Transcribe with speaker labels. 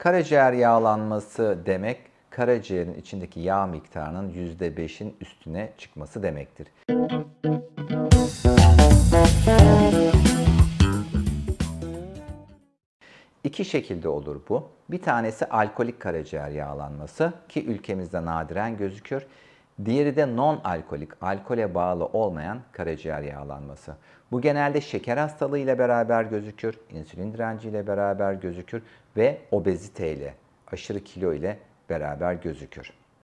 Speaker 1: Karaciğer yağlanması demek karaciğerin içindeki yağ miktarının %5'in üstüne çıkması demektir. İki şekilde olur bu. Bir tanesi alkolik karaciğer yağlanması ki ülkemizde nadiren gözükür. Diğeri de non-alkolik, alkole bağlı olmayan karaciğer yağlanması. Bu genelde şeker hastalığı ile beraber gözükür, insülin direnci ile beraber gözükür ve obezite ile, aşırı kilo ile beraber gözükür.